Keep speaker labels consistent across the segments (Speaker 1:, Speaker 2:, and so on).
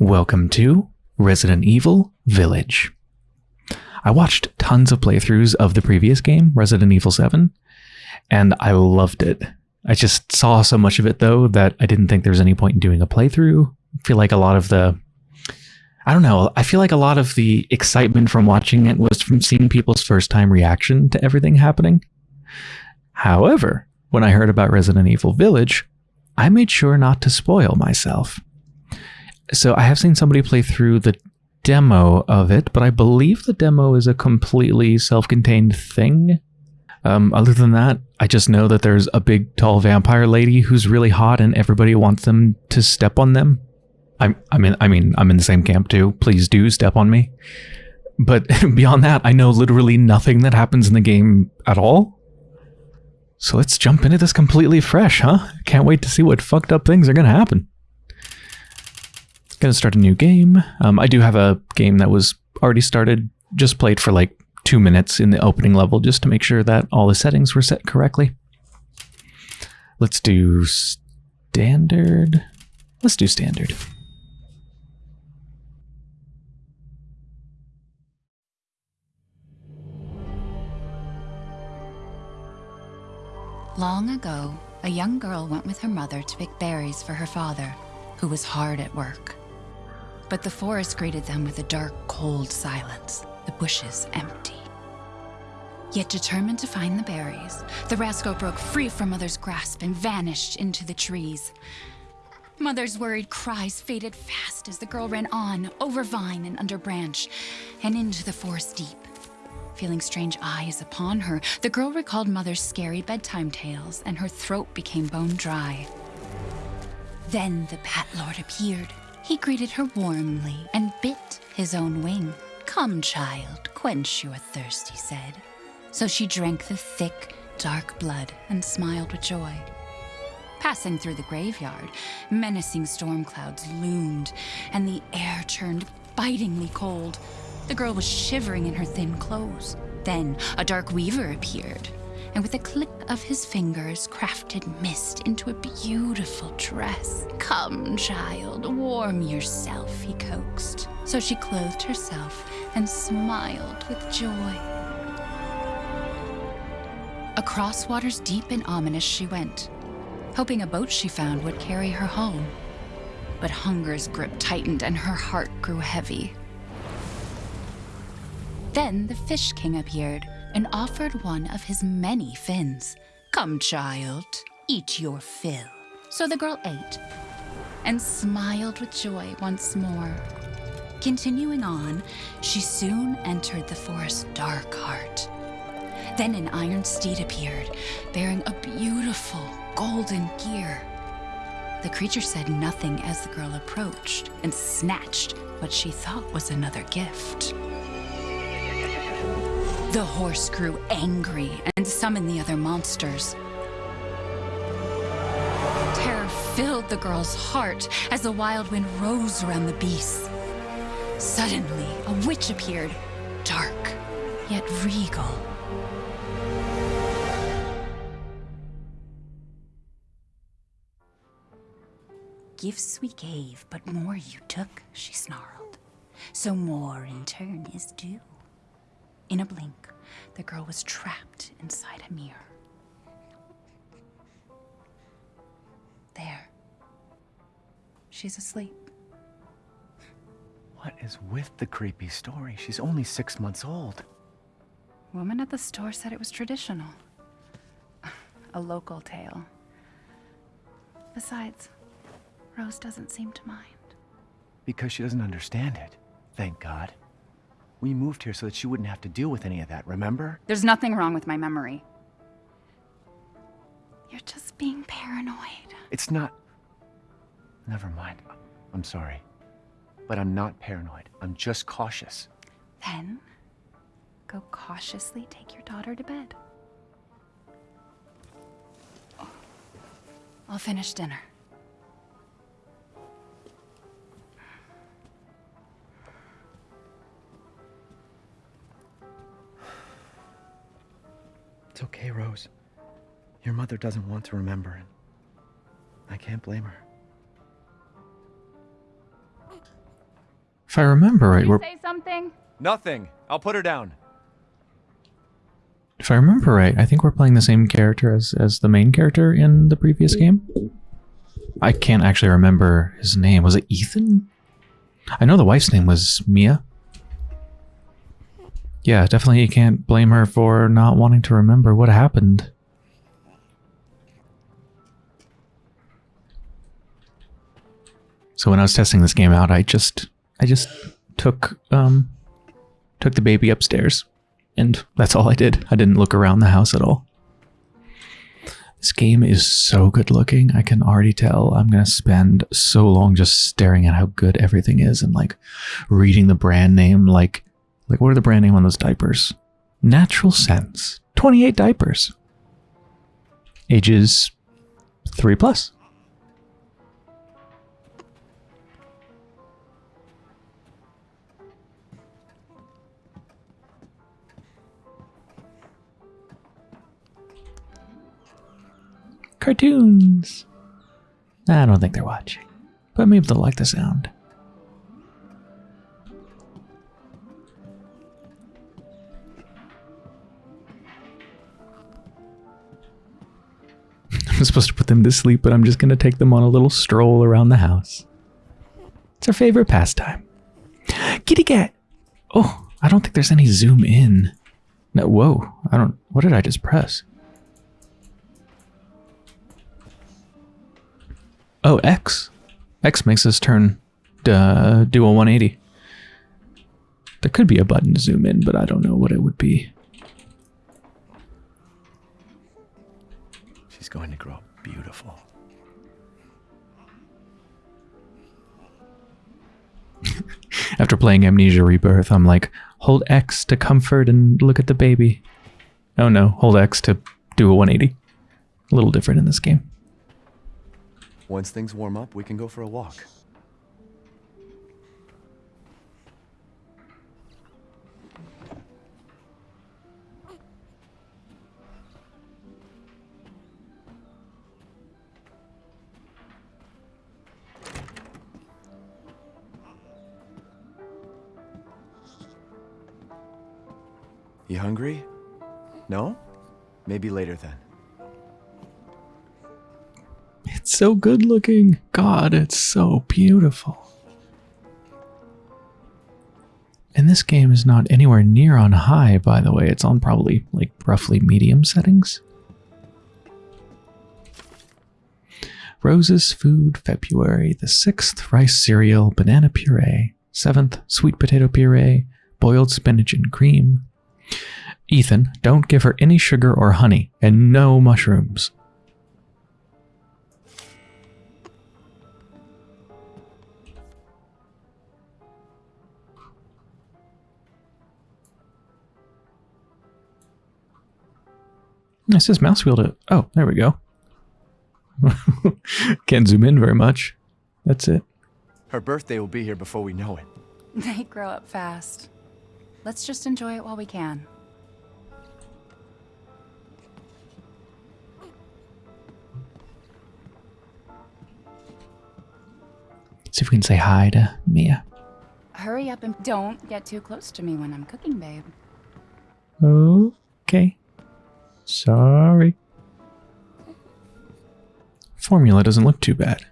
Speaker 1: Welcome to Resident Evil Village. I watched tons of playthroughs of the previous game, Resident Evil 7, and I loved it. I just saw so much of it though that I didn't think there was any point in doing a playthrough. I feel like a lot of the I don't know, I feel like a lot of the excitement from watching it was from seeing people's first time reaction to everything happening. However, when I heard about Resident Evil Village, I made sure not to spoil myself. So I have seen somebody play through the demo of it, but I believe the demo is a completely self-contained thing. Um, other than that, I just know that there's a big, tall vampire lady who's really hot, and everybody wants them to step on them. I'm, I mean, I mean, I'm in the same camp too. Please do step on me. But beyond that, I know literally nothing that happens in the game at all. So let's jump into this completely fresh, huh? Can't wait to see what fucked up things are gonna happen. Gonna start a new game. Um, I do have a game that was already started, just played for like two minutes in the opening level just to make sure that all the settings were set correctly. Let's do standard. Let's do standard.
Speaker 2: Long ago, a young girl went with her mother to pick berries for her father, who was hard at work. But the forest greeted them with a dark, cold silence, the bushes empty. Yet determined to find the berries, the rascal broke free from Mother's grasp and vanished into the trees. Mother's worried cries faded fast as the girl ran on, over vine and under branch, and into the forest deep. Feeling strange eyes upon her, the girl recalled Mother's scary bedtime tales, and her throat became bone dry. Then the Bat Lord appeared. He greeted her warmly and bit his own wing. Come, child, quench your thirst, he said. So she drank the thick, dark blood and smiled with joy. Passing through the graveyard, menacing storm clouds loomed, and the air turned bitingly cold. The girl was shivering in her thin clothes. Then a dark weaver appeared, and with a click of his fingers, crafted mist into a beautiful dress. Come, child, warm yourself, he coaxed. So she clothed herself and smiled with joy. Across waters deep and ominous she went, hoping a boat she found would carry her home. But hunger's grip tightened and her heart grew heavy. Then the Fish King appeared and offered one of his many fins. Come, child, eat your fill. So the girl ate and smiled with joy once more. Continuing on, she soon entered the forest's dark heart. Then an iron steed appeared, bearing a beautiful golden gear. The creature said nothing as the girl approached and snatched what she thought was another gift. The horse grew angry and summoned the other monsters. Terror filled the girl's heart as the wild wind rose around the beasts. Suddenly, a witch appeared, dark, yet regal. Gifts we gave, but more you took, she snarled. So more in turn is due. In a blink, the girl was trapped inside a mirror. There. She's asleep.
Speaker 3: What is with the creepy story? She's only six months old.
Speaker 2: Woman at the store said it was traditional. A local tale. Besides, Rose doesn't seem to mind.
Speaker 3: Because she doesn't understand it. Thank God. We moved here so that she wouldn't have to deal with any of that, remember?
Speaker 2: There's nothing wrong with my memory. You're just being paranoid.
Speaker 3: It's not... Never mind. I'm sorry. But I'm not paranoid. I'm just cautious.
Speaker 2: Then, go cautiously take your daughter to bed. I'll finish dinner.
Speaker 3: Your mother doesn't want to remember, and I can't blame her.
Speaker 1: If I remember right, we're
Speaker 2: say something?
Speaker 3: Nothing. I'll put her down.
Speaker 1: if I remember right, I think we're playing the same character as as the main character in the previous game. I can't actually remember his name. Was it Ethan? I know the wife's name was Mia. Yeah, definitely you can't blame her for not wanting to remember what happened. So when I was testing this game out, I just I just took um took the baby upstairs and that's all I did. I didn't look around the house at all. This game is so good looking. I can already tell I'm going to spend so long just staring at how good everything is and like reading the brand name like like what are the brand name on those diapers? Natural Sense. 28 diapers. Ages 3 plus. Cartoons. I don't think they're watching, but maybe they'll like the sound. I'm supposed to put them to sleep, but I'm just going to take them on a little stroll around the house. It's our favorite pastime. Kitty cat! Oh, I don't think there's any zoom in. No, whoa, I don't. What did I just press? Oh, X. X makes us turn uh, do a 180. There could be a button to zoom in, but I don't know what it would be.
Speaker 3: She's going to grow up beautiful.
Speaker 1: After playing Amnesia Rebirth, I'm like, hold X to comfort and look at the baby. Oh no, hold X to do a 180. A little different in this game.
Speaker 3: Once things warm up, we can go for a walk. You hungry? No? Maybe later then.
Speaker 1: So good looking. God, it's so beautiful. And this game is not anywhere near on high, by the way. It's on probably like roughly medium settings. Rose's Food, February the 6th, rice cereal, banana puree. 7th, sweet potato puree, boiled spinach and cream. Ethan, don't give her any sugar or honey, and no mushrooms. It says mouse wheel to. Oh, there we go. Can't zoom in very much. That's it.
Speaker 3: Her birthday will be here before we know it.
Speaker 2: They grow up fast. Let's just enjoy it while we can.
Speaker 1: See if we can say hi to Mia.
Speaker 2: Hurry up and don't get too close to me when I'm cooking, babe.
Speaker 1: Okay. Sorry. Formula doesn't look too bad.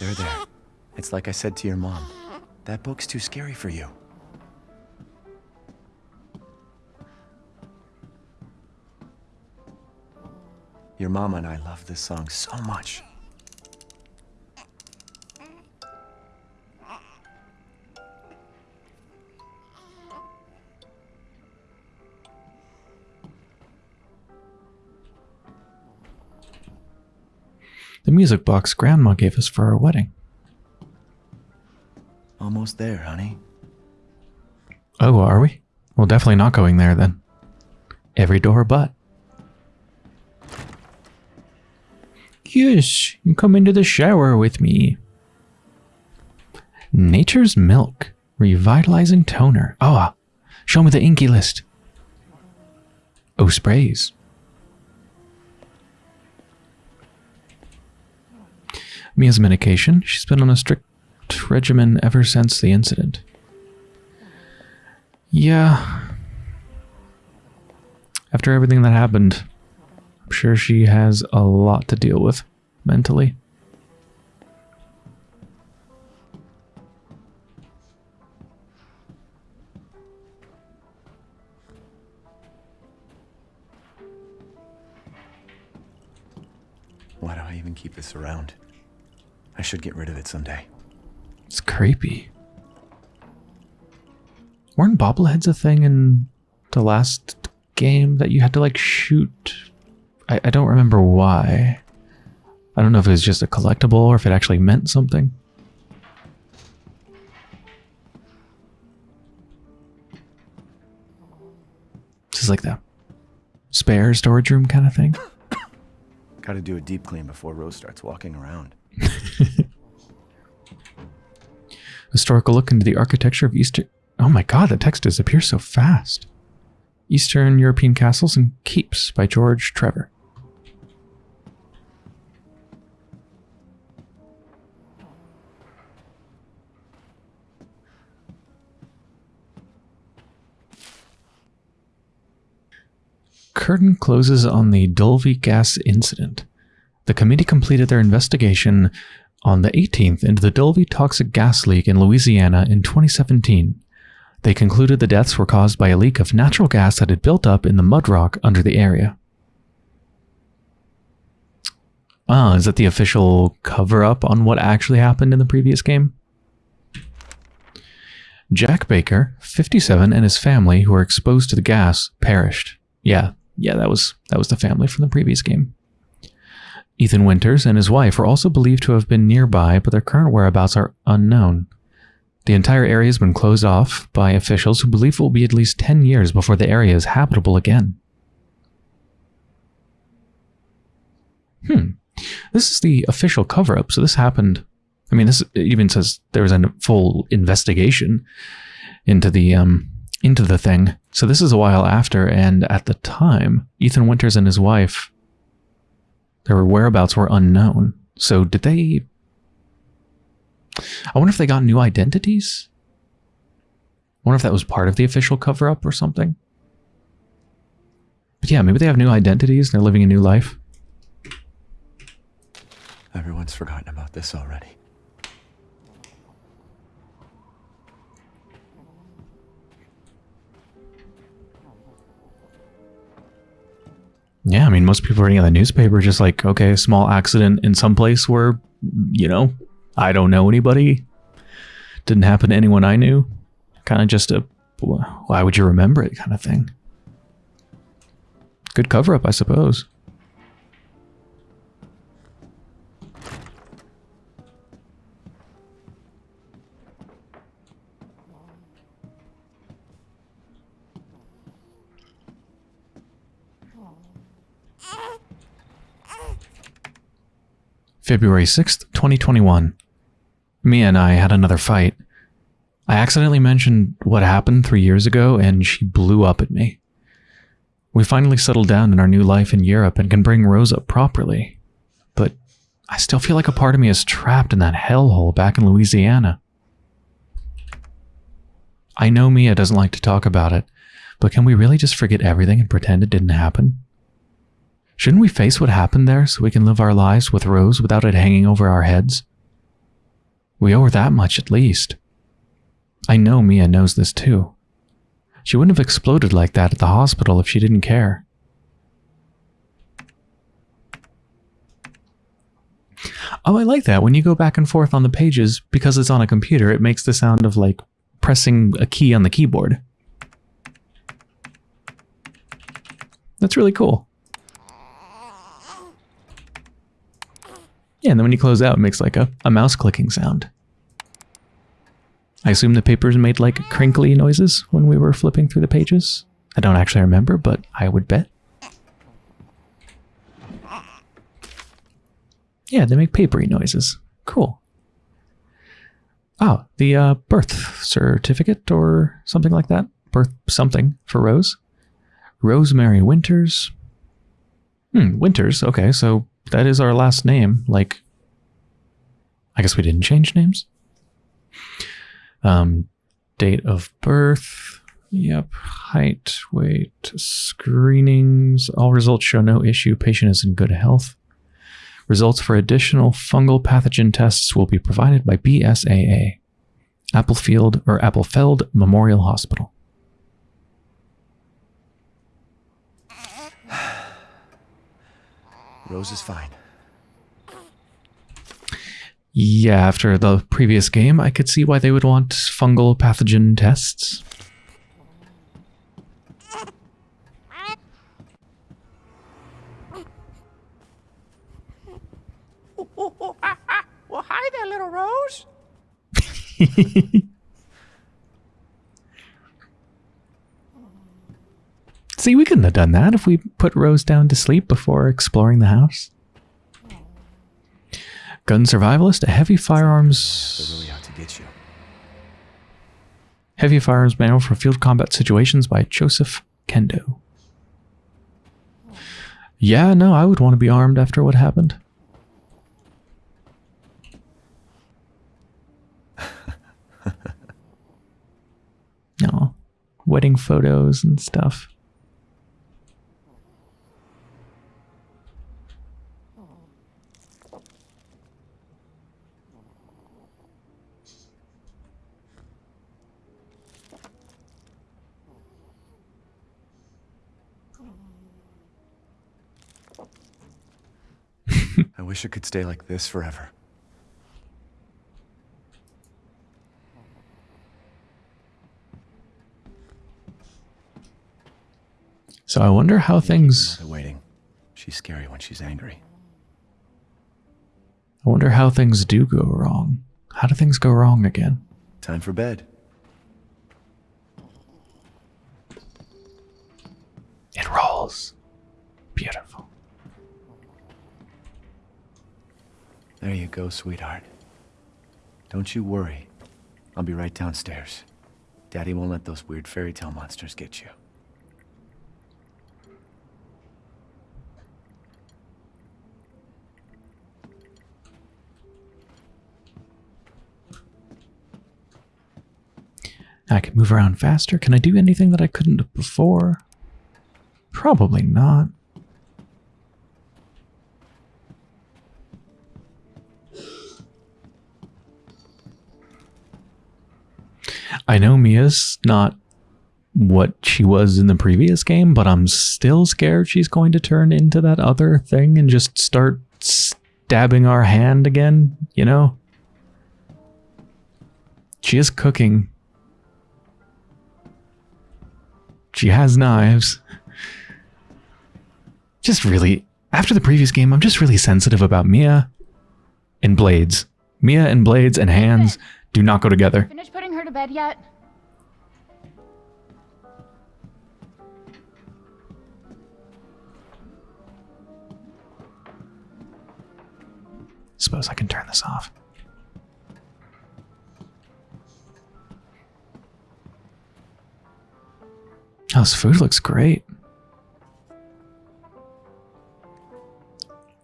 Speaker 3: There, there. It's like I said to your mom. That book's too scary for you. Your mama and I love this song so much.
Speaker 1: The music box Grandma gave us for our wedding.
Speaker 3: Almost there, honey.
Speaker 1: Oh, are we? Well, definitely not going there then. Every door but. Yes, you come into the shower with me. Nature's Milk. Revitalizing toner. Oh, uh, show me the inky list. Oh, sprays. Mia's medication. She's been on a strict regimen ever since the incident. Yeah. After everything that happened, I'm sure she has a lot to deal with mentally.
Speaker 3: Why do I even keep this around? I should get rid of it someday.
Speaker 1: It's creepy. Weren't bobbleheads a thing in the last game that you had to like shoot? I, I don't remember why. I don't know if it was just a collectible or if it actually meant something. This is like the spare storage room kind of thing.
Speaker 3: Gotta do a deep clean before Rose starts walking around.
Speaker 1: Historical look into the architecture of Eastern. Oh my god, the text disappears so fast. Eastern European Castles and Keeps by George Trevor. Curtain closes on the Dulvey gas incident. The committee completed their investigation on the 18th into the Dulvey toxic gas leak in Louisiana in 2017. They concluded the deaths were caused by a leak of natural gas that had built up in the mud rock under the area. Ah, is that the official cover up on what actually happened in the previous game? Jack Baker, 57, and his family who were exposed to the gas perished. Yeah, yeah, that was that was the family from the previous game. Ethan Winters and his wife were also believed to have been nearby, but their current whereabouts are unknown. The entire area has been closed off by officials who believe it will be at least 10 years before the area is habitable again. Hmm. This is the official cover up, so this happened. I mean, this even says there was a full investigation into the um, into the thing. So this is a while after, and at the time, Ethan Winters and his wife, their whereabouts were unknown. So did they? I wonder if they got new identities. I wonder if that was part of the official cover up or something. But yeah, maybe they have new identities and they're living a new life.
Speaker 3: Everyone's forgotten about this already.
Speaker 1: Yeah, I mean, most people reading the newspaper just like, okay, small accident in some place where, you know, I don't know anybody. Didn't happen to anyone I knew. Kind of just a, why would you remember it kind of thing. Good cover up, I suppose. February 6th, 2021. Mia and I had another fight. I accidentally mentioned what happened three years ago and she blew up at me. We finally settled down in our new life in Europe and can bring Rose up properly. But I still feel like a part of me is trapped in that hellhole back in Louisiana. I know Mia doesn't like to talk about it, but can we really just forget everything and pretend it didn't happen? Shouldn't we face what happened there so we can live our lives with Rose without it hanging over our heads? We owe her that much at least. I know Mia knows this too. She wouldn't have exploded like that at the hospital if she didn't care. Oh, I like that. When you go back and forth on the pages, because it's on a computer, it makes the sound of like pressing a key on the keyboard. That's really cool. Yeah, and then when you close out, it makes like a, a mouse clicking sound. I assume the papers made like crinkly noises when we were flipping through the pages. I don't actually remember, but I would bet. Yeah, they make papery noises. Cool. Oh, the uh, birth certificate or something like that. Birth something for Rose. Rosemary Winters. Hmm, Winters. Okay, so that is our last name. Like, I guess we didn't change names. Um, date of birth. Yep. Height, weight, screenings. All results show no issue. Patient is in good health. Results for additional fungal pathogen tests will be provided by BSAA, Applefield or Applefeld Memorial Hospital.
Speaker 3: Rose is fine.
Speaker 1: Yeah, after the previous game, I could see why they would want fungal pathogen tests.
Speaker 3: Well, hi there, little Rose.
Speaker 1: See, we couldn't have done that if we put Rose down to sleep before exploring the house. Gun survivalist, a heavy firearms
Speaker 3: really out to get you.
Speaker 1: heavy firearms manual for field combat situations by Joseph Kendo. Yeah, no, I would want to be armed after what happened. no, wedding photos and stuff.
Speaker 3: I wish it could stay like this forever.
Speaker 1: So I wonder how things
Speaker 3: waiting. She's scary when she's angry.
Speaker 1: I wonder how things do go wrong. How do things go wrong again?
Speaker 3: Time for bed.
Speaker 1: It rolls.
Speaker 3: There you go, sweetheart. Don't you worry. I'll be right downstairs. Daddy won't let those weird fairy tale monsters get you.
Speaker 1: I can move around faster. Can I do anything that I couldn't before? Probably not. I know Mia's not what she was in the previous game, but I'm still scared she's going to turn into that other thing and just start stabbing our hand again, you know? She is cooking. She has knives. Just really, after the previous game, I'm just really sensitive about Mia and blades. Mia and blades and hands do not go together.
Speaker 2: Bed yet?
Speaker 1: Suppose I can turn this off. Oh, this food looks great.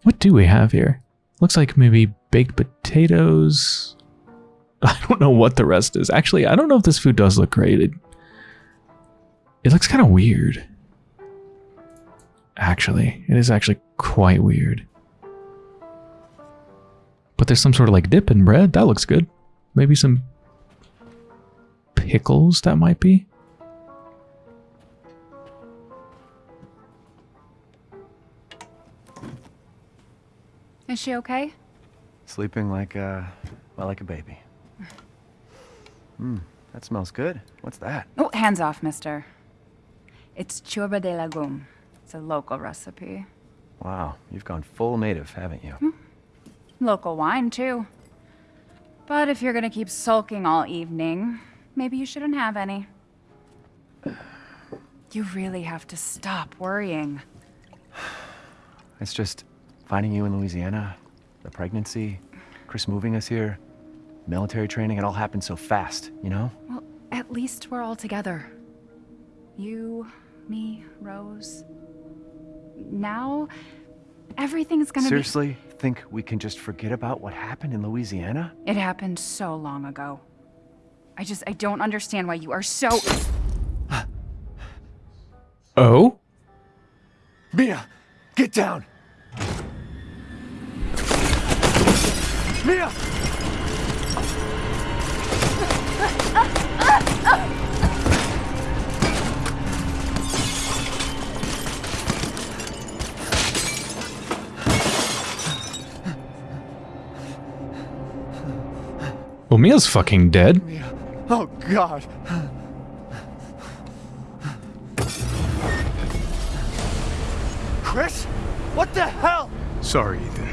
Speaker 1: What do we have here? Looks like maybe baked potatoes. I don't know what the rest is. Actually, I don't know if this food does look great. It, it looks kind of weird. Actually, it is actually quite weird. But there's some sort of like dip in bread. That looks good. Maybe some pickles that might be.
Speaker 2: Is she okay?
Speaker 3: Sleeping like a, well, like a baby. Hmm, that smells good. What's that?
Speaker 2: Oh, hands off, mister. It's ciorba de legume. It's a local recipe.
Speaker 3: Wow, you've gone full native, haven't you?
Speaker 2: Local wine, too. But if you're gonna keep sulking all evening, maybe you shouldn't have any. You really have to stop worrying.
Speaker 3: It's just finding you in Louisiana. The pregnancy, Chris moving us here, military training, it all happened so fast, you know?
Speaker 2: Well, at least we're all together. You, me, Rose. Now, everything's gonna
Speaker 3: Seriously, think we can just forget about what happened in Louisiana?
Speaker 2: It happened so long ago. I just, I don't understand why you are so.
Speaker 1: Oh?
Speaker 3: Mia, get down! Mia!
Speaker 1: Well, Mia's fucking dead.
Speaker 3: Mia. Oh, God. Chris? What the hell?
Speaker 4: Sorry, Ethan.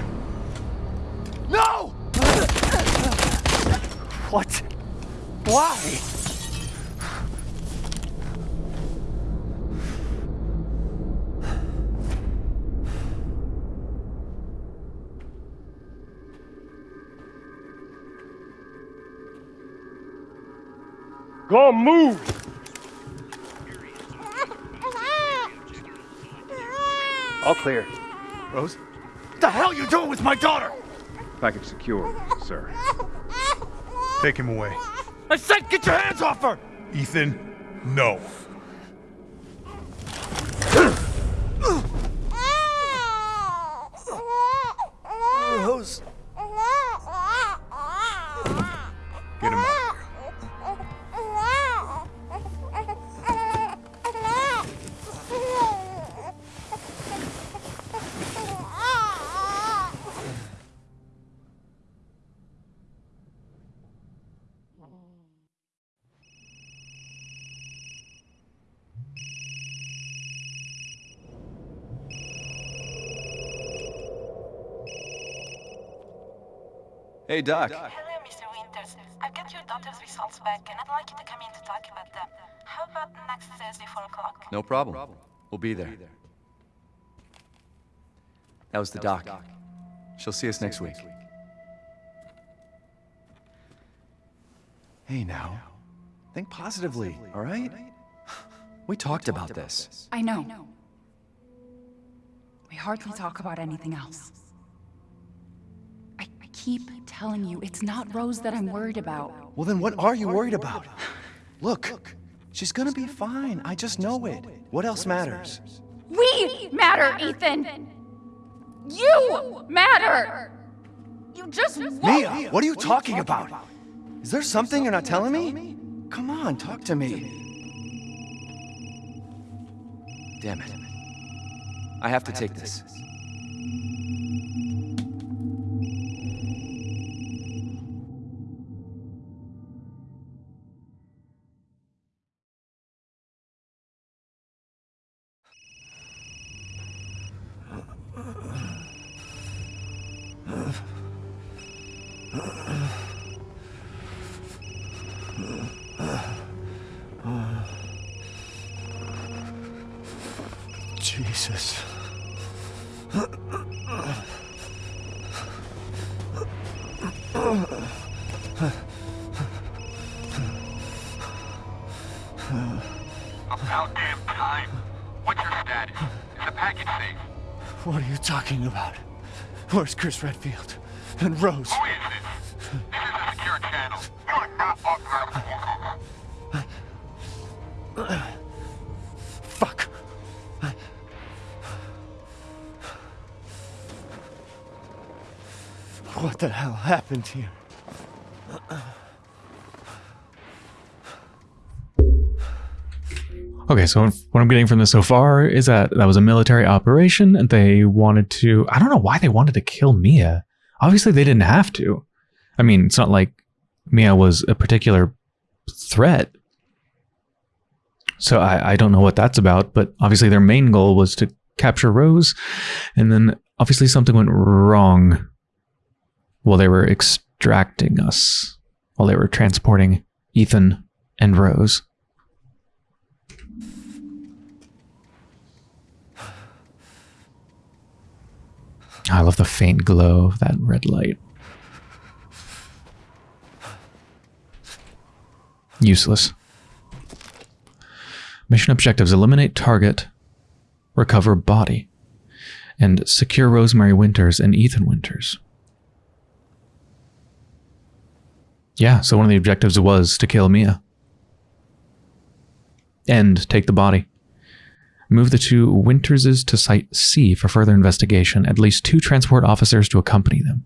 Speaker 3: No! What? Why?
Speaker 4: Go on, move!
Speaker 3: All clear. Rose? What the hell you doing with my daughter?
Speaker 4: Package secure, sir. Take him away.
Speaker 3: I said get your hands off her!
Speaker 4: Ethan, no.
Speaker 3: Hey, Doc.
Speaker 5: Hello, Mr. Winters. I've got your daughter's results back, and I'd like you to come in to talk about them. How about next Thursday, 4 o'clock?
Speaker 3: No problem. We'll be there. That was the doc. She'll see us next week. Hey, now. Think positively, all right? We talked about this.
Speaker 2: I know. We hardly talk about anything else. Keep telling you, it's not Rose that I'm worried about.
Speaker 3: Well, then what are you worried about? Look, she's gonna be fine. I just know it. What else matters?
Speaker 2: We matter, Ethan! You matter! You just won't-
Speaker 3: Mia, what are you talking about? Is there something you're not telling me? Come on, talk to me. Damn it. I have to take this. Where's Chris Redfield? And Rose?
Speaker 6: Who is this? This is a secure channel. You are not authorized.
Speaker 3: Fuck. What the hell happened here?
Speaker 1: Okay, so what I'm getting from this so far is that that was a military operation and they wanted to. I don't know why they wanted to kill Mia. Obviously, they didn't have to. I mean, it's not like Mia was a particular threat. So I, I don't know what that's about, but obviously their main goal was to capture Rose. And then obviously something went wrong while they were extracting us, while they were transporting Ethan and Rose. I love the faint glow of that red light. Useless. Mission objectives eliminate target, recover body, and secure Rosemary Winters and Ethan Winters. Yeah, so one of the objectives was to kill Mia. And take the body. Move the two Winterses to Site C for further investigation. At least two transport officers to accompany them.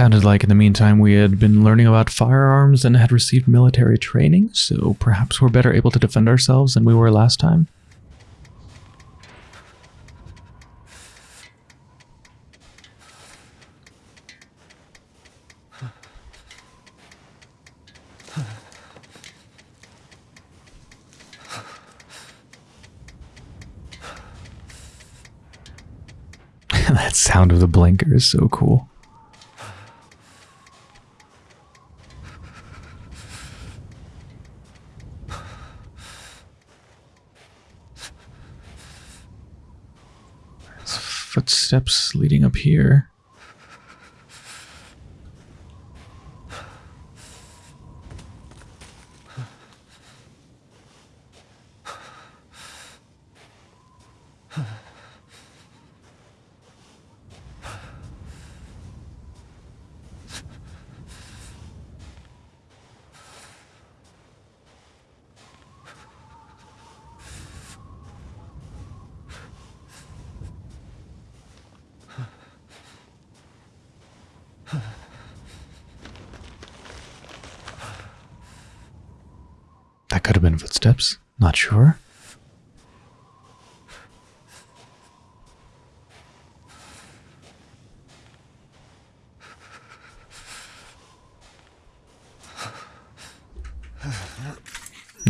Speaker 1: Sounded like in the meantime we had been learning about firearms and had received military training, so perhaps we're better able to defend ourselves than we were last time. that sound of the blinker is so cool. There's footsteps leading up here. That could have been footsteps. Not sure.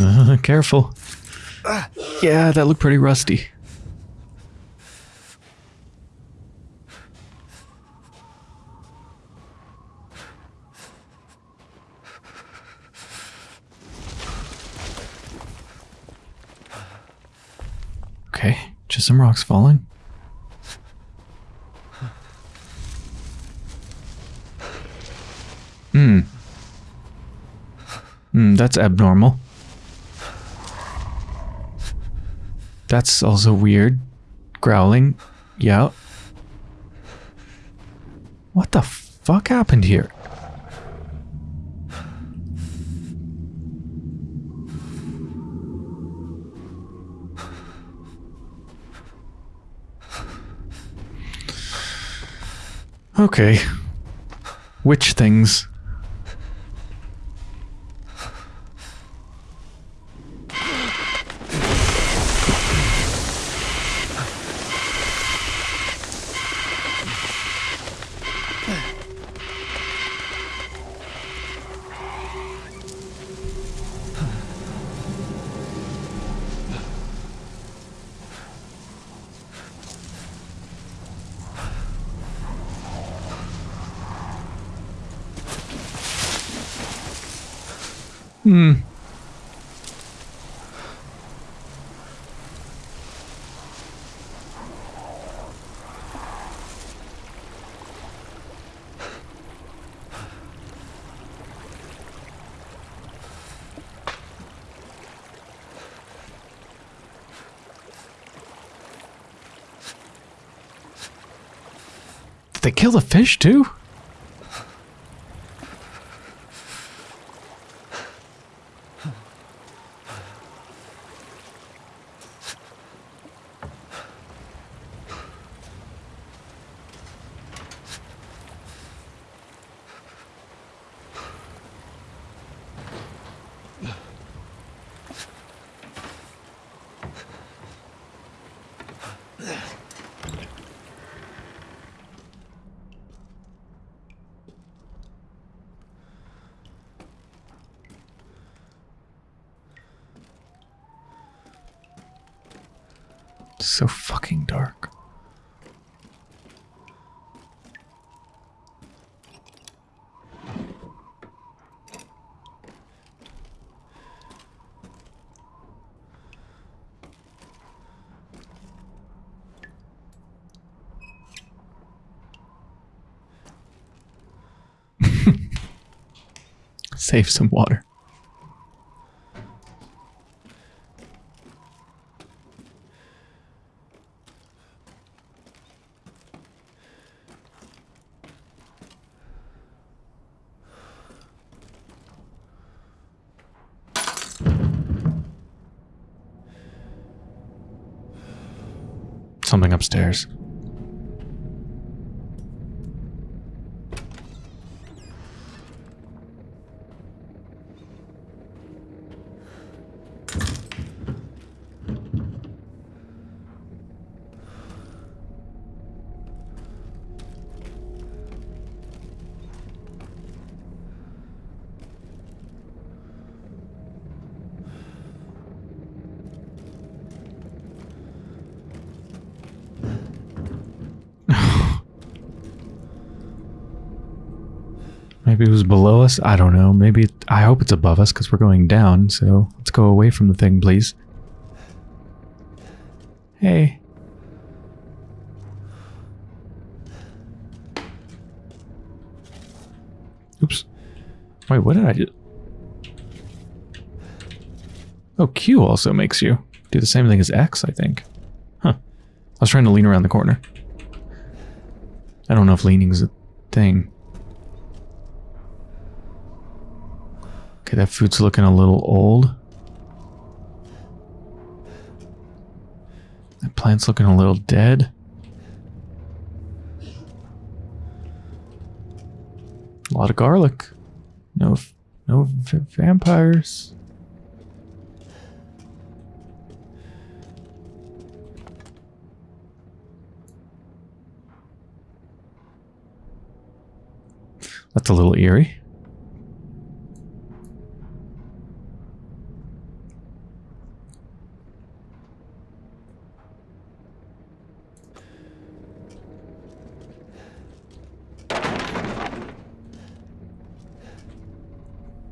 Speaker 1: Uh, careful. Yeah, that looked pretty rusty. Okay, just some rocks falling. Hmm. Hmm, that's abnormal. That's also weird. Growling. Yeah. What the fuck happened here? Okay. Which things? Kill the fish too? Save some water. Something upstairs. Maybe it was below us. I don't know. Maybe it, I hope it's above us because we're going down. So let's go away from the thing, please. Hey. Oops. Wait, what did I do? Oh, Q also makes you do the same thing as X, I think. Huh. I was trying to lean around the corner. I don't know if leaning's a thing. Okay, that food's looking a little old. That plant's looking a little dead. A lot of garlic. No, no vampires. That's a little eerie.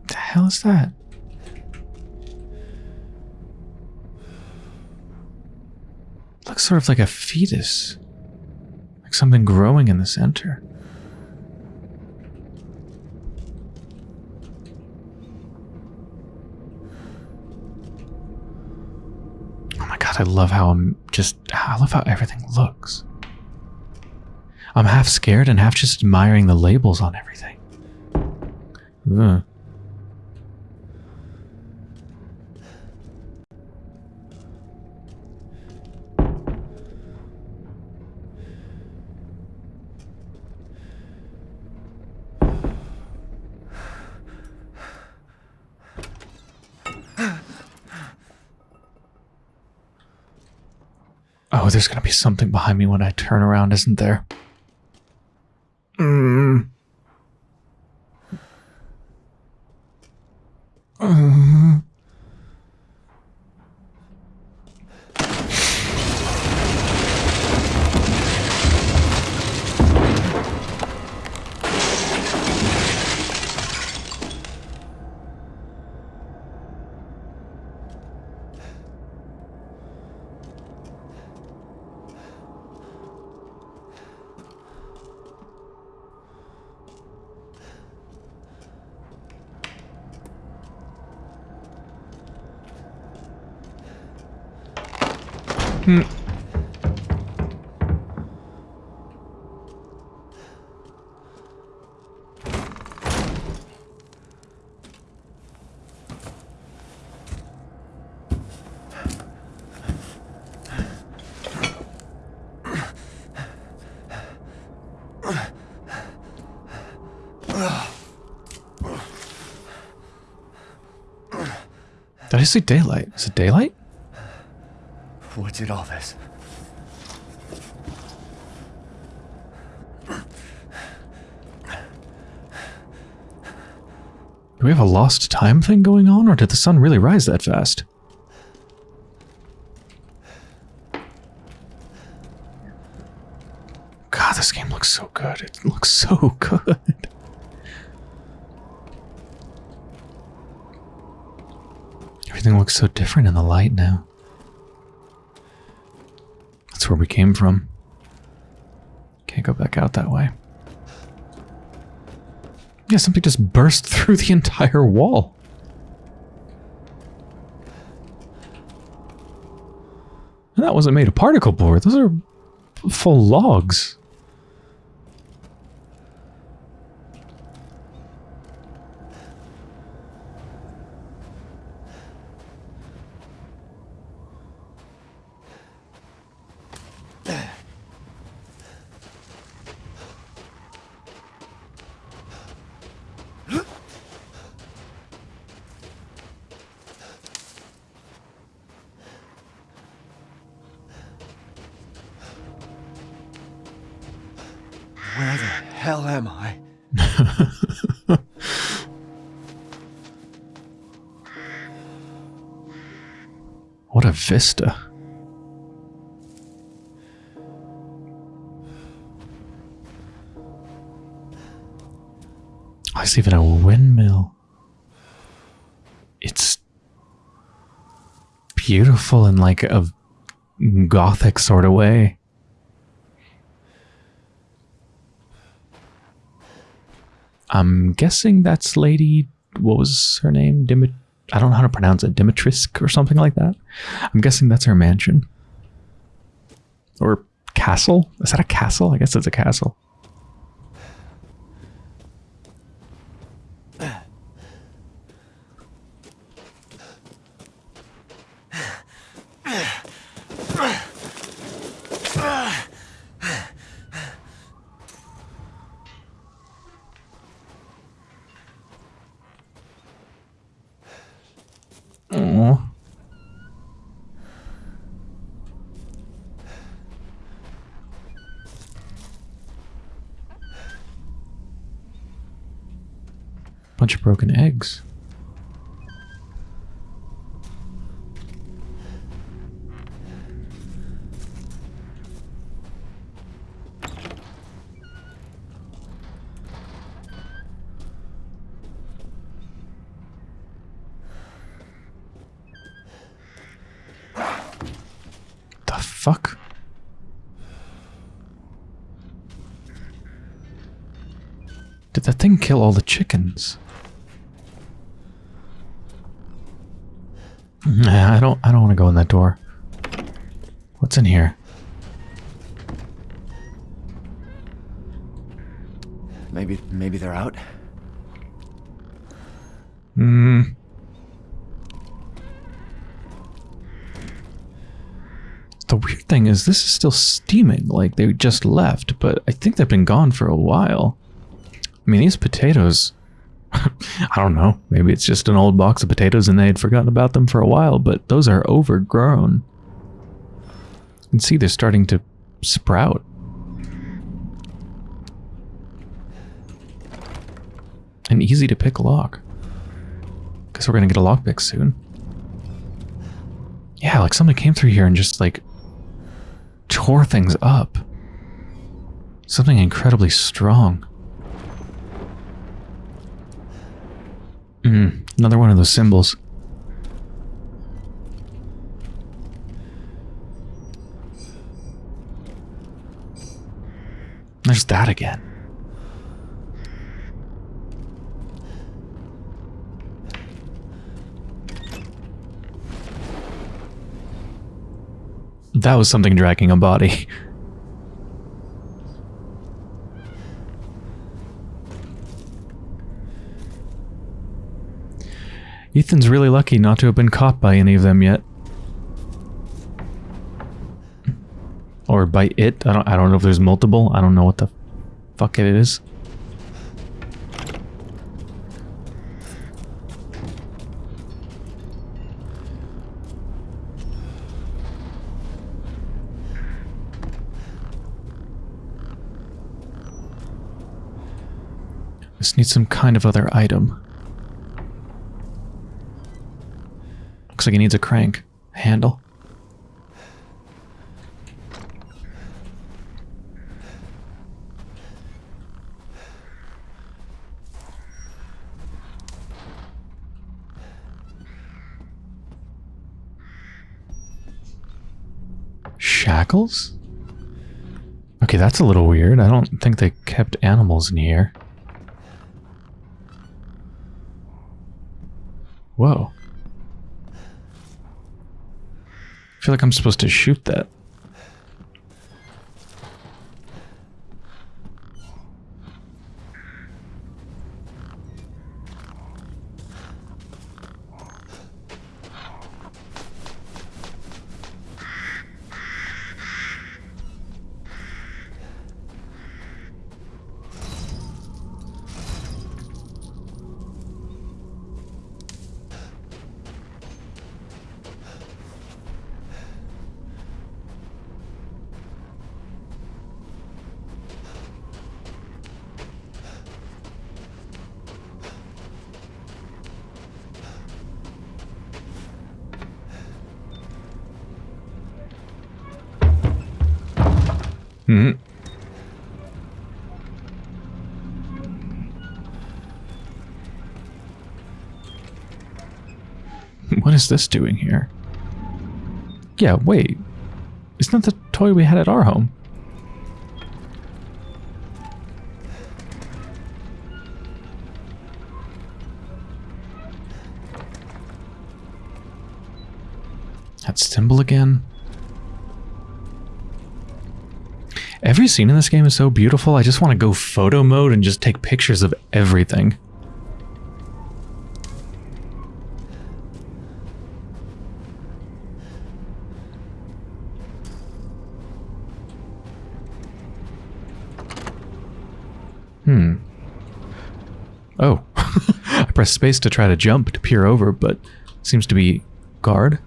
Speaker 1: The hell is that? Looks sort of like a fetus. Like something growing in the center. Oh my god, I love how I'm just I love how everything looks. I'm half scared and half just admiring the labels on everything. Ugh. Oh, there's gonna be something behind me when I turn around, isn't there? you it daylight? Is it daylight?
Speaker 3: What did all this?
Speaker 1: Do we have a lost time thing going on, or did the sun really rise that fast? God, this game looks so good. It looks so good. Everything looks so different in the light now. That's where we came from. Can't go back out that way. Yeah, something just burst through the entire wall. And that wasn't made of particle board. Those are full logs. Vista. Oh, There's even a windmill. It's beautiful in like a gothic sort of way. I'm guessing that's Lady. What was her name? Dimit. I don't know how to pronounce it. Dimitrisk or something like that. I'm guessing that's her mansion or castle. Is that a castle? I guess it's a castle. Broken eggs. The fuck? Did that thing kill all the chickens? Nah, I don't I don't want to go in that door. What's in here?
Speaker 3: Maybe, maybe they're out.
Speaker 1: Hmm. The weird thing is this is still steaming, like they just left, but I think they've been gone for a while. I mean, these potatoes, I don't know, maybe it's just an old box of potatoes and they had forgotten about them for a while, but those are overgrown. You can see they're starting to sprout. An easy to pick lock. Guess we're gonna get a lockpick soon. Yeah, like somebody came through here and just like tore things up. Something incredibly strong. Mm, another one of those symbols. There's that again. That was something dragging a body. Ethan's really lucky not to have been caught by any of them yet. Or by it. I don't I don't know if there's multiple. I don't know what the fuck it is. This needs some kind of other item. Looks like he needs a crank handle. Shackles? Okay, that's a little weird. I don't think they kept animals in here. Whoa. Feel like I'm supposed to shoot that. This doing here? Yeah, wait. Isn't that the toy we had at our home? That symbol again? Every scene in this game is so beautiful, I just want to go photo mode and just take pictures of everything. Hmm. Oh. I pressed space to try to jump to peer over, but seems to be guard.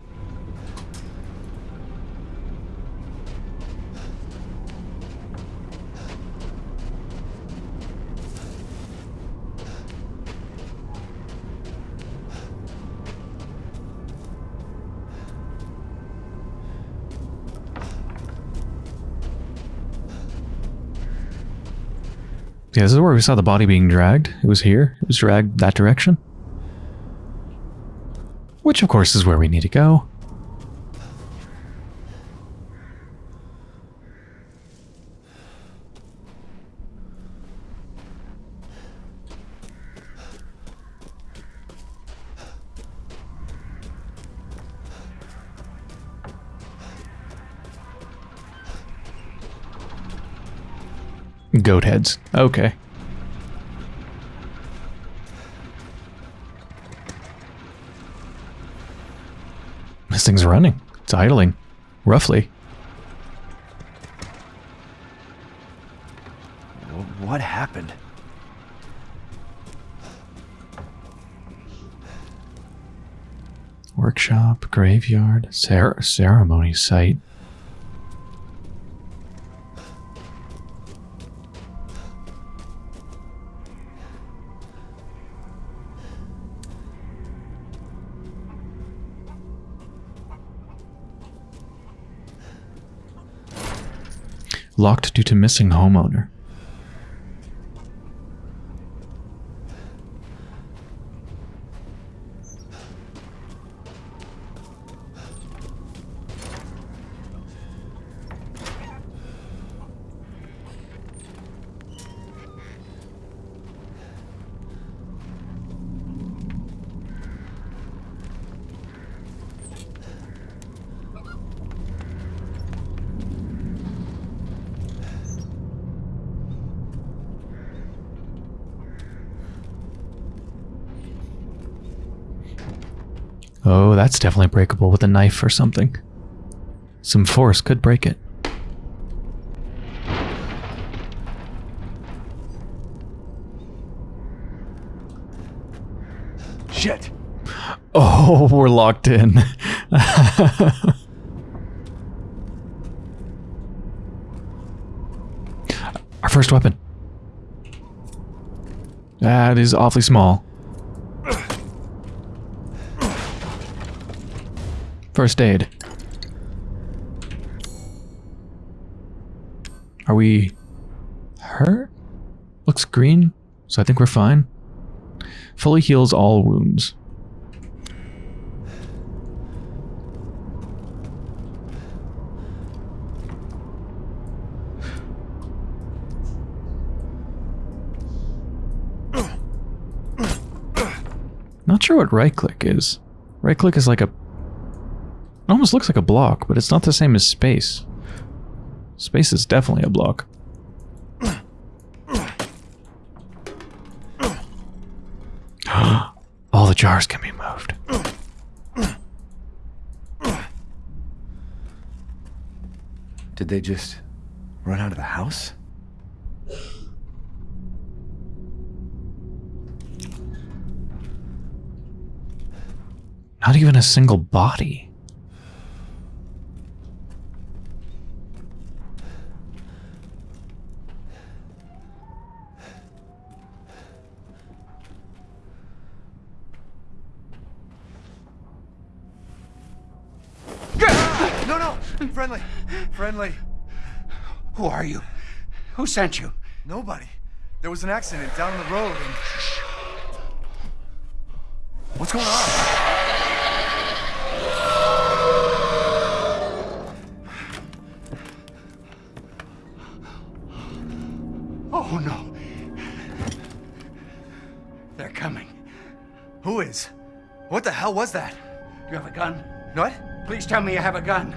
Speaker 1: Yeah, this is where we saw the body being dragged. It was here. It was dragged that direction. Which, of course, is where we need to go. Goat heads. Okay. This thing's running. It's idling. Roughly.
Speaker 3: What happened?
Speaker 1: Workshop, graveyard, cer ceremony site. Locked due to missing homeowner. Oh, that's definitely breakable with a knife or something. Some force could break it.
Speaker 3: Shit!
Speaker 1: Oh, we're locked in. Our first weapon. That is awfully small. First aid. Are we hurt? Looks green, so I think we're fine. Fully heals all wounds. Not sure what right click is. Right click is like a it almost looks like a block, but it's not the same as space. Space is definitely a block. All the jars can be moved.
Speaker 3: Did they just run out of the house?
Speaker 1: Not even a single body.
Speaker 3: No, no! Friendly! Friendly!
Speaker 4: Who are you? Who sent you?
Speaker 3: Nobody. There was an accident down the road and... What's going on?
Speaker 4: Oh no. They're coming.
Speaker 3: Who is? What the hell was that?
Speaker 4: You have a gun?
Speaker 3: What?
Speaker 4: Please tell me you have a gun.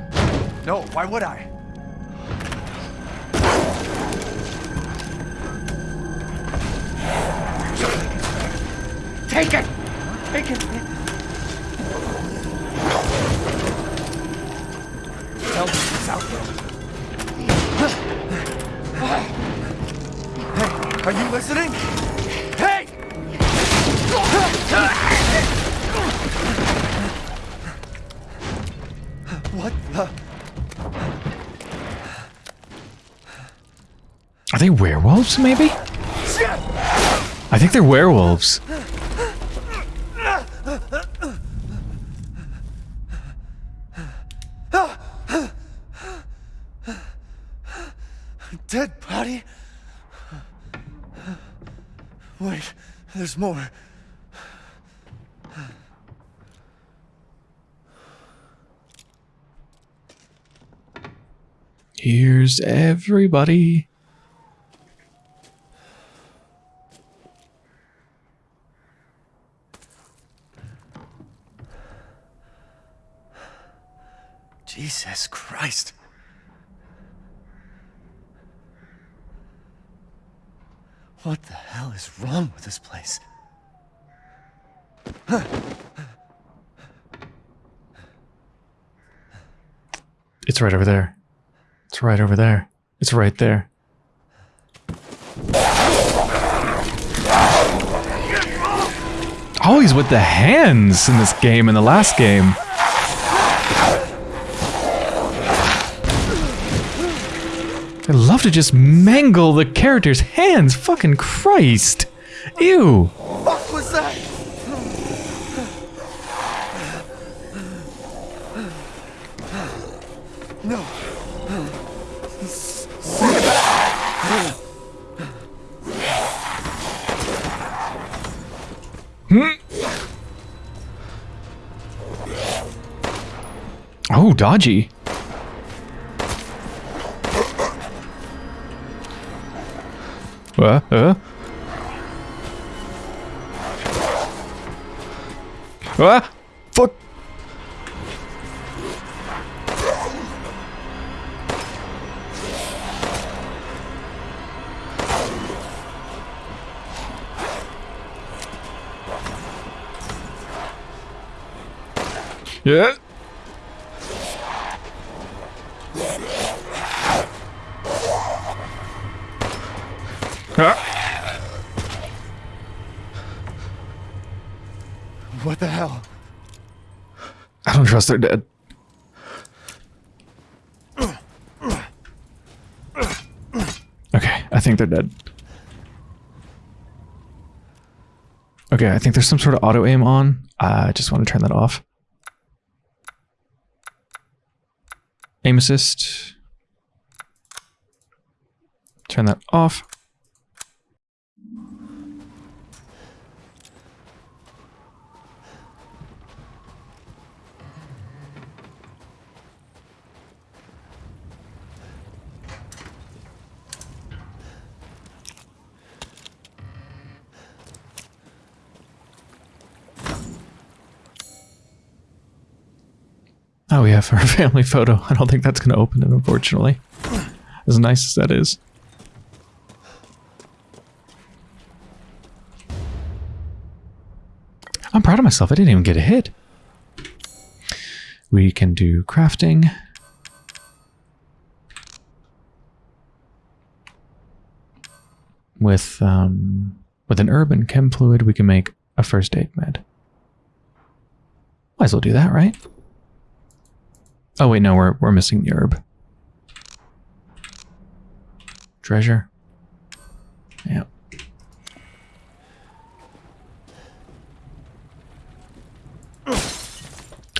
Speaker 3: No, why would I?
Speaker 4: Take it! Take it!
Speaker 3: Me it's out. Hey, are you listening? Hey! What the?
Speaker 1: Are they werewolves, maybe? I think they're werewolves.
Speaker 3: Dead body? Wait, there's more.
Speaker 1: Here's everybody.
Speaker 3: Jesus Christ. What the hell is wrong with this place?
Speaker 1: It's right over there. It's right over there. It's right there. Always with the hands in this game in the last game. I love to just mangle the character's hands. Fucking Christ. Ew.
Speaker 3: What was that? No. Hmm.
Speaker 1: Oh, dodgy. Uh, uh. Ah! Fuck! Yeah. Trust they're dead. Okay, I think they're dead. Okay, I think there's some sort of auto aim on. I just want to turn that off. Aim assist. Turn that off. We have family photo. I don't think that's going to open it, unfortunately. As nice as that is. I'm proud of myself. I didn't even get a hit. We can do crafting. With um, with an urban chem fluid, we can make a first aid med. Might as well do that, right? Oh wait, no, we're we're missing the herb. Treasure. Yeah.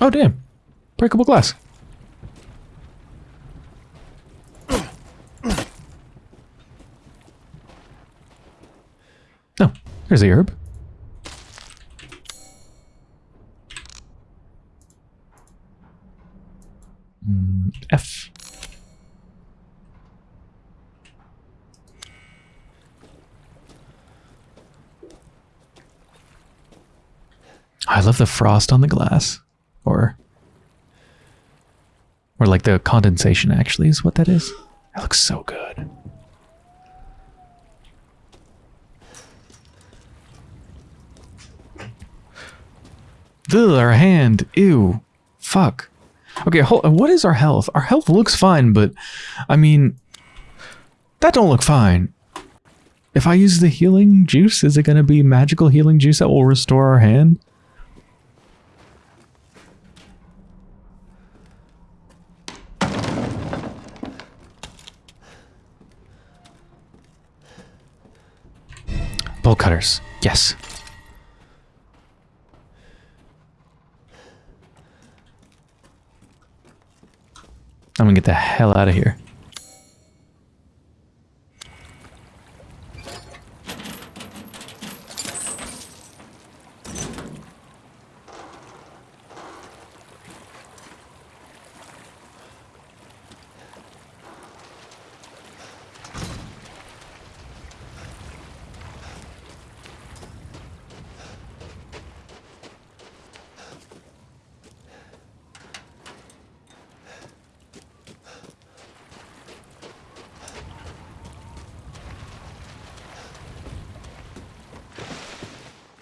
Speaker 1: Oh damn. Breakable glass. Oh, there's the herb. Mm, F. I love the frost on the glass. Or or like the condensation actually is what that is. That looks so good. Ugh, our hand. Ew. Fuck. Okay, hold, what is our health? Our health looks fine, but I mean, that don't look fine. If I use the healing juice, is it going to be magical healing juice that will restore our hand? Bolt cutters. Yes. I'm gonna get the hell out of here.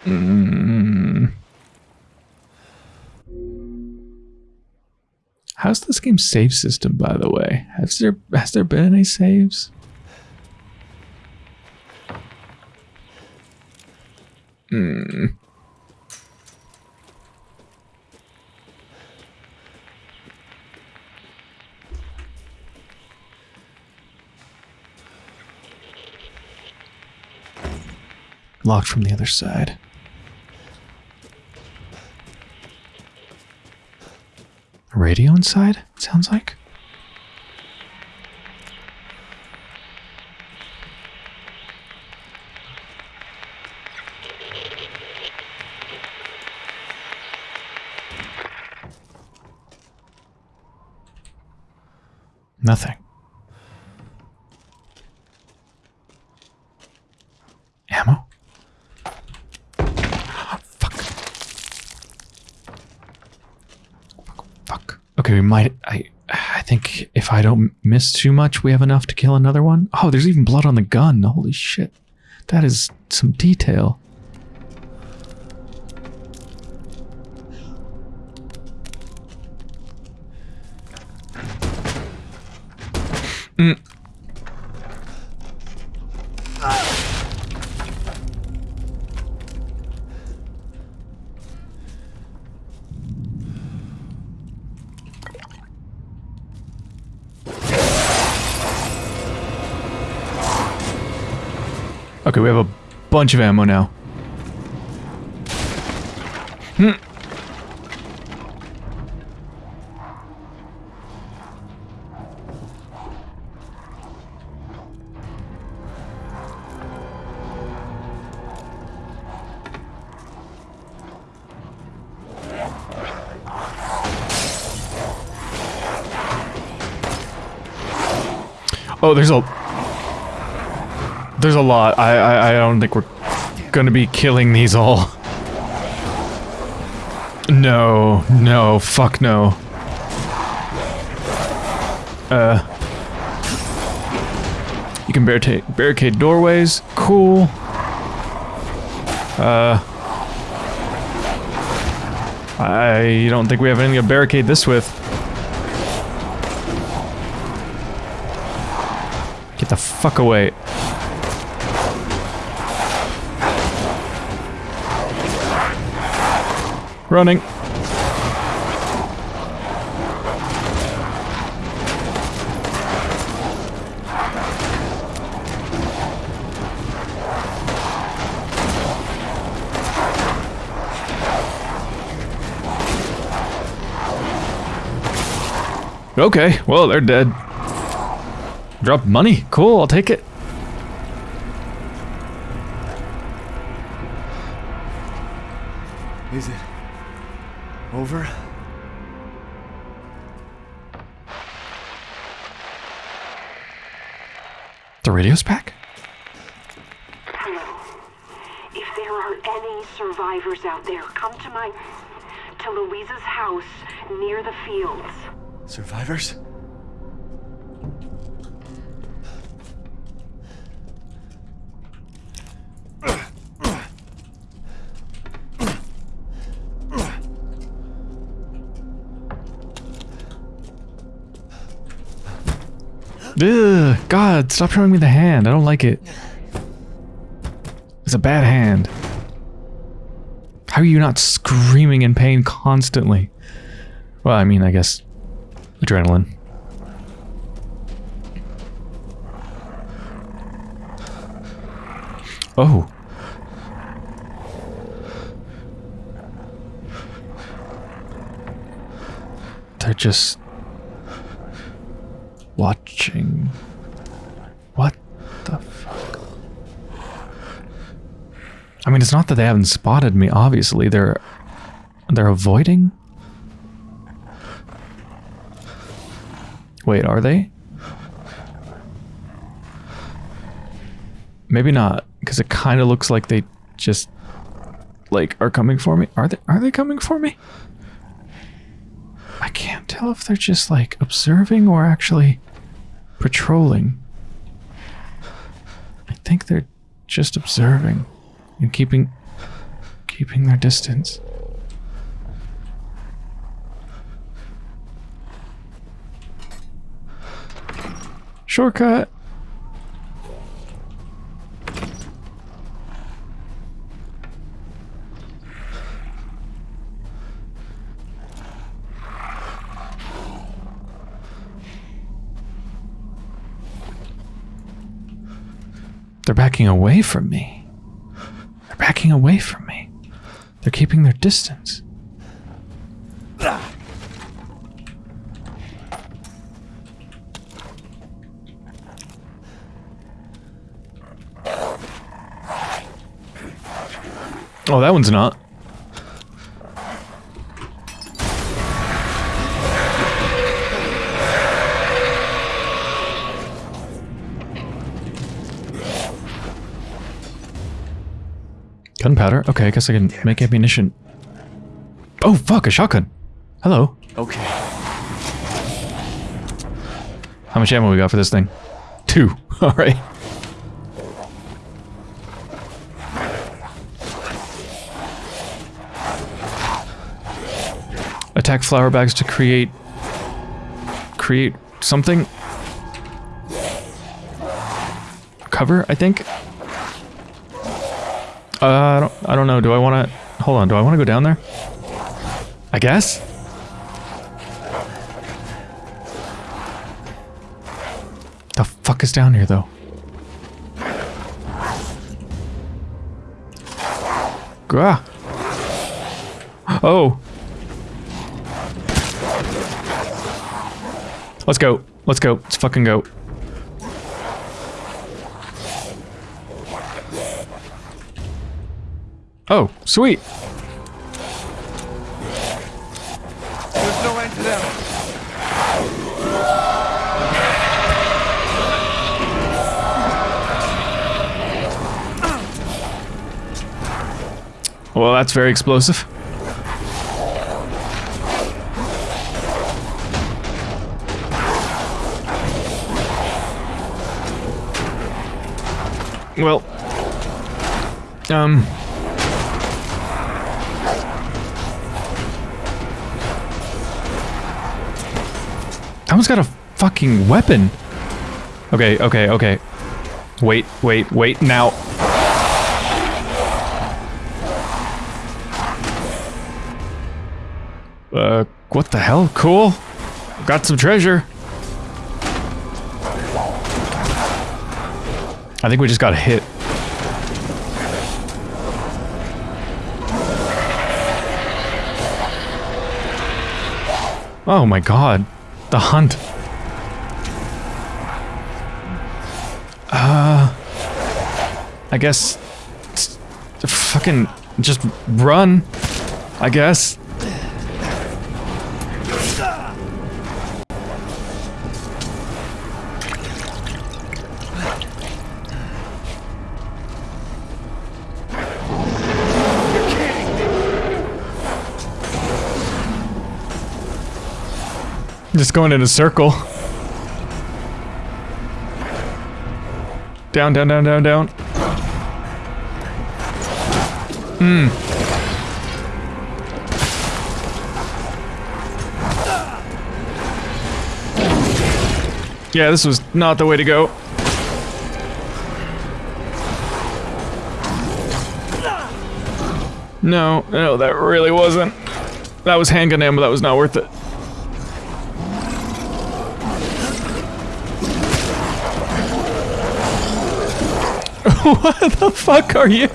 Speaker 1: Mm. How's this game's save system, by the way? Has there has there been any saves? Hmm. Locked from the other side. Radio inside, sounds like. Nothing. Ammo? Fuck. Fuck. Okay, might. I. I think if I don't miss too much, we have enough to kill another one. Oh, there's even blood on the gun. Holy shit. That is some detail. Bunch of ammo now. Hmm. Oh, there's a there's a lot. I, I, I don't think we're gonna be killing these all. No, no, fuck no. Uh, you can barricade, barricade doorways. Cool. Uh, I don't think we have anything to barricade this with. Get the fuck away. Running. Okay, well, they're dead. Drop money. Cool, I'll take it The radio's back?
Speaker 7: Hello. If there are any survivors out there, come to my. to Luiza's house near the fields.
Speaker 3: Survivors?
Speaker 1: God, stop showing me the hand. I don't like it. It's a bad hand. How are you not screaming in pain constantly? Well, I mean, I guess adrenaline. Oh. They're just watching. What the fuck? I mean, it's not that they haven't spotted me. Obviously, they're they're avoiding. Wait, are they? Maybe not, because it kind of looks like they just like are coming for me. Are they? Are they coming for me? I can't tell if they're just like observing or actually patrolling. I think they're just observing and keeping keeping their distance. Shortcut. They're backing away from me. Backing away from me. They're keeping their distance. Oh, that one's not. Gunpowder? Okay, I guess I can make ammunition. Oh, fuck, a shotgun. Hello.
Speaker 3: Okay.
Speaker 1: How much ammo we got for this thing? Two. Alright. Attack flour bags to create... Create something? Cover, I think? Uh, I don't, I don't know. Do I want to... Hold on. Do I want to go down there? I guess? The fuck is down here, though? Gah. Oh. Let's go. Let's go. Let's fucking go. Sweet.
Speaker 4: There's no end to them.
Speaker 1: Well, that's very explosive. Well, um, One's got a fucking weapon. Okay, okay, okay. Wait, wait, wait, now. Uh, what the hell? Cool. Got some treasure. I think we just got hit. Oh my god. The hunt. Uh... I guess... Fucking... Just run. I guess. Just going in a circle. Down, down, down, down, down. Hmm. Yeah, this was not the way to go. No, no, that really wasn't. That was handgun ammo, that was not worth it. what the fuck are you?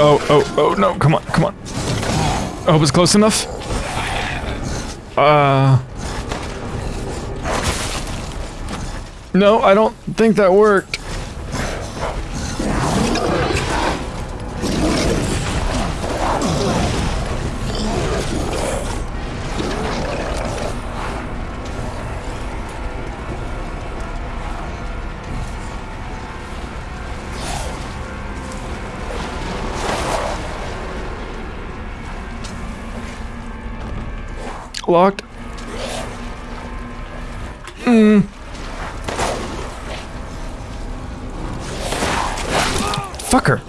Speaker 1: Oh, oh, oh, no, come on, come on. I hope it's close enough. Uh... No, I don't think that worked. Locked. Mm. Fucker.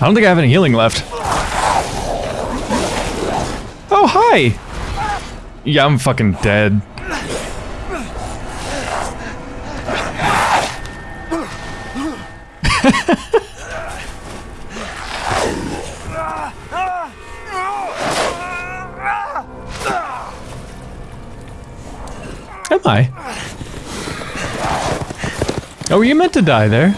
Speaker 1: I don't think I have any healing left. Oh, hi! Yeah, I'm fucking dead. Oh, were you meant to die there?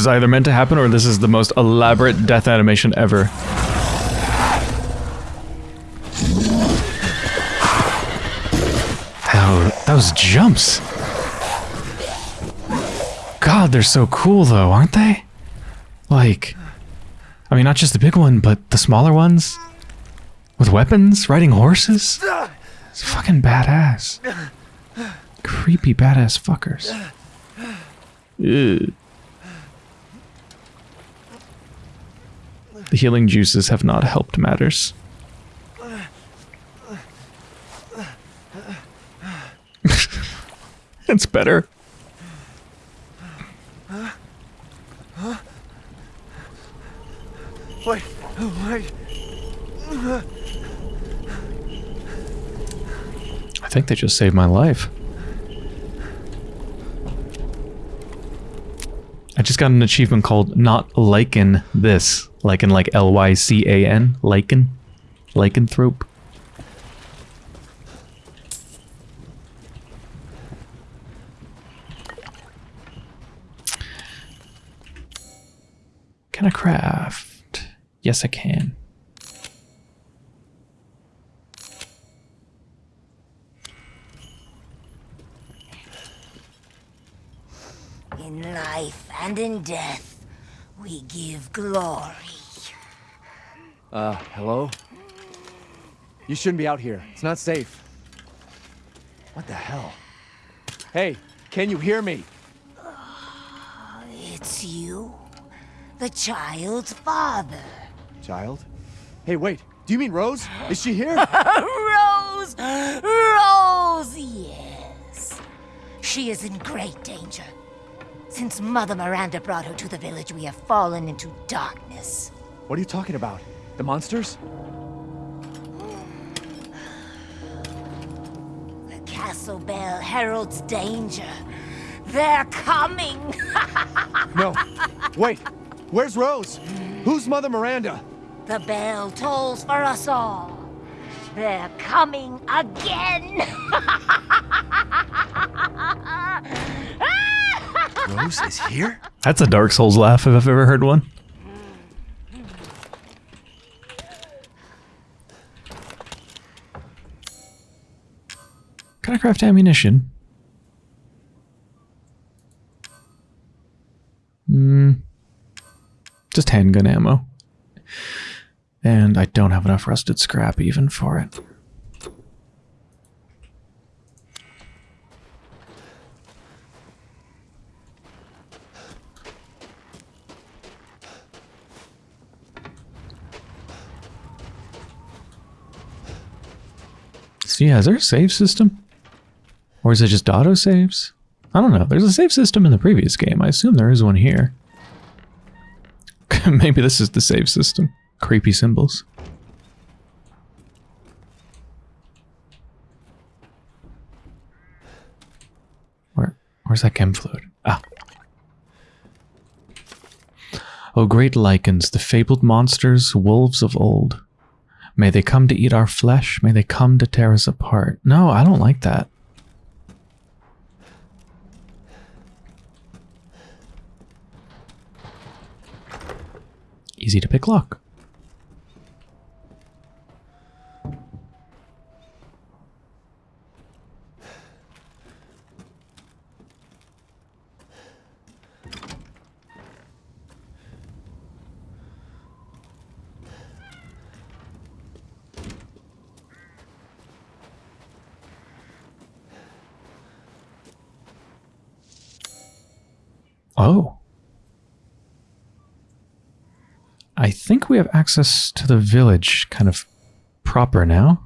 Speaker 1: Is either meant to happen or this is the most elaborate death animation ever. Oh, those jumps. God, they're so cool though, aren't they? Like, I mean, not just the big one, but the smaller ones with weapons, riding horses. It's fucking badass. Creepy badass fuckers. The healing juices have not helped matters. it's better.
Speaker 3: Wait, wait.
Speaker 1: I think they just saved my life. I just got an achievement called Not Lycan This. Lycan like L Y C A N. Lycan. Lycanthrope. Can I craft? Yes, I can.
Speaker 8: In life and in death, we give glory.
Speaker 3: Uh, hello? You shouldn't be out here. It's not safe. What the hell? Hey, can you hear me?
Speaker 8: It's you, the child's father.
Speaker 3: Child? Hey, wait. Do you mean Rose? Is she here?
Speaker 8: Rose! Rose, yes. She is in great danger. Since Mother Miranda brought her to the village, we have fallen into darkness.
Speaker 3: what are you talking about? The monsters?
Speaker 8: The castle bell heralds danger. They're coming!
Speaker 3: No. Wait. Where's Rose? Who's Mother Miranda?
Speaker 8: the bell tolls for us all. They're coming again!
Speaker 3: Rose is here?
Speaker 1: That's a Dark Souls laugh if I've ever heard one. Can I craft ammunition? Hmm. Just handgun ammo. And I don't have enough rusted scrap even for it. Yeah, is there a save system? Or is it just auto saves? I don't know. There's a save system in the previous game. I assume there is one here. Maybe this is the save system. Creepy symbols. Where, where's that chem fluid? Ah. O great Lycans, the fabled monsters, wolves of old. May they come to eat our flesh. May they come to tear us apart. No, I don't like that. Easy to pick lock. Oh. I think we have access to the village kind of proper now.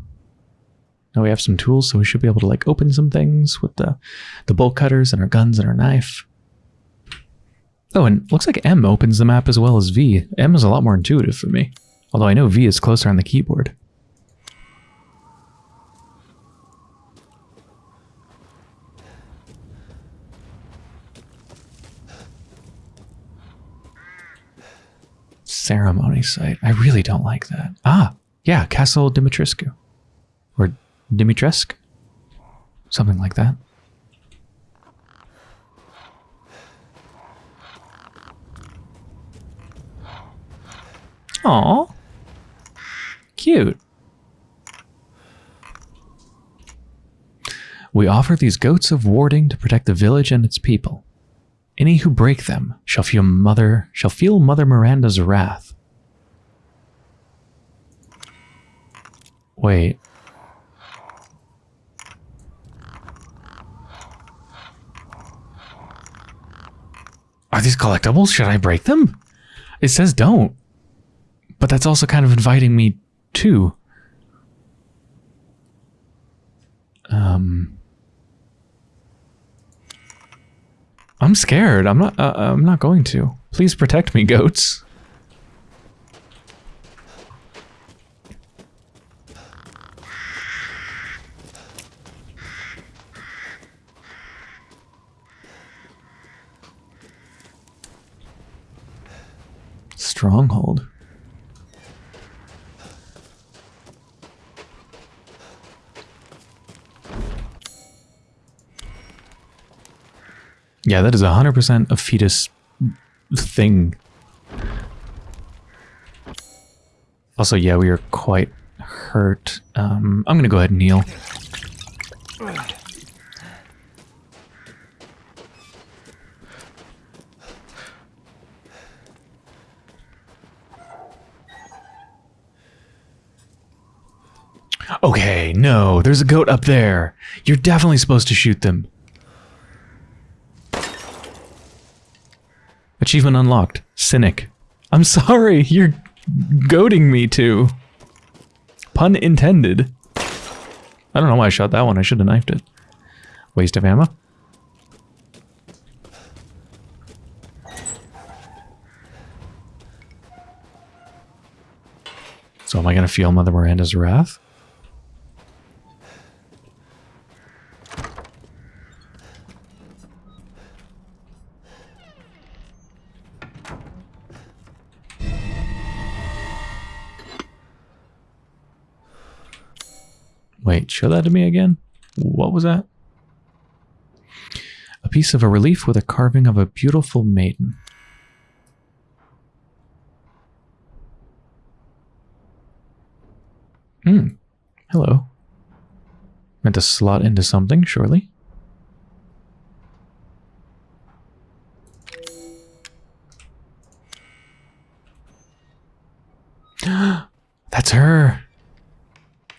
Speaker 1: Now we have some tools, so we should be able to like open some things with the, the bolt cutters and our guns and our knife. Oh, and looks like M opens the map as well as V. M is a lot more intuitive for me. Although I know V is closer on the keyboard. Ceremony site. I really don't like that. Ah, yeah, Castle Dimitrescu. Or Dimitrescu? Something like that. Aw. Cute. We offer these goats of warding to protect the village and its people. Any who break them shall feel mother shall feel Mother Miranda's wrath. Wait. Are these collectibles? Should I break them? It says don't. But that's also kind of inviting me to. Um I'm scared. I'm not. Uh, I'm not going to. Please protect me, goats. Stronghold. Yeah, that is 100% a fetus thing. Also, yeah, we are quite hurt. Um, I'm gonna go ahead and heal. Okay, no, there's a goat up there. You're definitely supposed to shoot them. Achievement unlocked. Cynic. I'm sorry, you're goading me to. Pun intended. I don't know why I shot that one. I should have knifed it. Waste of ammo. So am I going to feel Mother Miranda's wrath? Wait, show that to me again? What was that? A piece of a relief with a carving of a beautiful maiden. Hmm. Hello. Meant to slot into something, surely. That's her.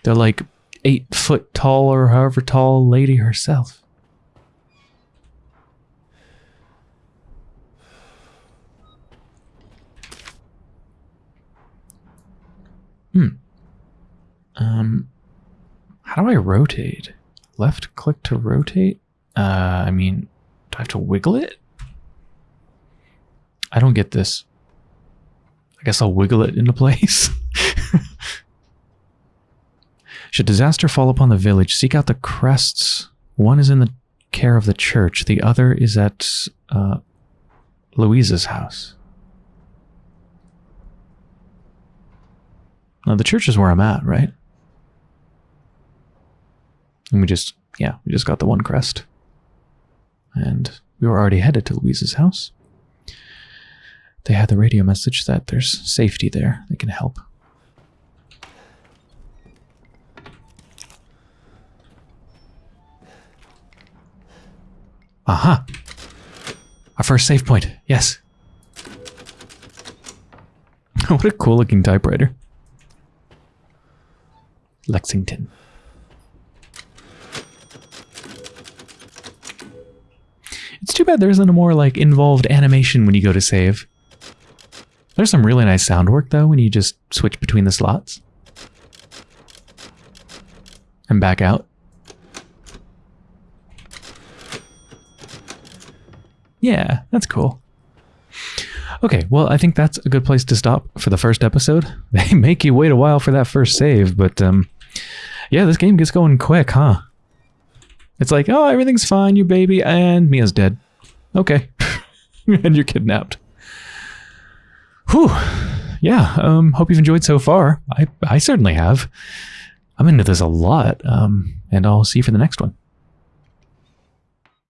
Speaker 1: They're like eight foot tall or however tall lady herself. Hmm. Um, how do I rotate? Left click to rotate? Uh, I mean, do I have to wiggle it? I don't get this. I guess I'll wiggle it into place. Should disaster fall upon the village, seek out the crests. One is in the care of the church. The other is at uh, Luiza's house. Now, the church is where I'm at, right? And we just, yeah, we just got the one crest. And we were already headed to Luiza's house. They had the radio message that there's safety there. They can help. Aha! Our first save point. Yes. what a cool looking typewriter. Lexington. It's too bad there isn't a more like involved animation when you go to save. There's some really nice sound work though when you just switch between the slots. And back out. Yeah, that's cool. Okay, well, I think that's a good place to stop for the first episode. They make you wait a while for that first save, but um, yeah, this game gets going quick, huh? It's like, oh, everything's fine, your baby, and Mia's dead. Okay. and you're kidnapped. Whew. Yeah, um, hope you've enjoyed so far. I, I certainly have. I'm into this a lot, um, and I'll see you for the next one.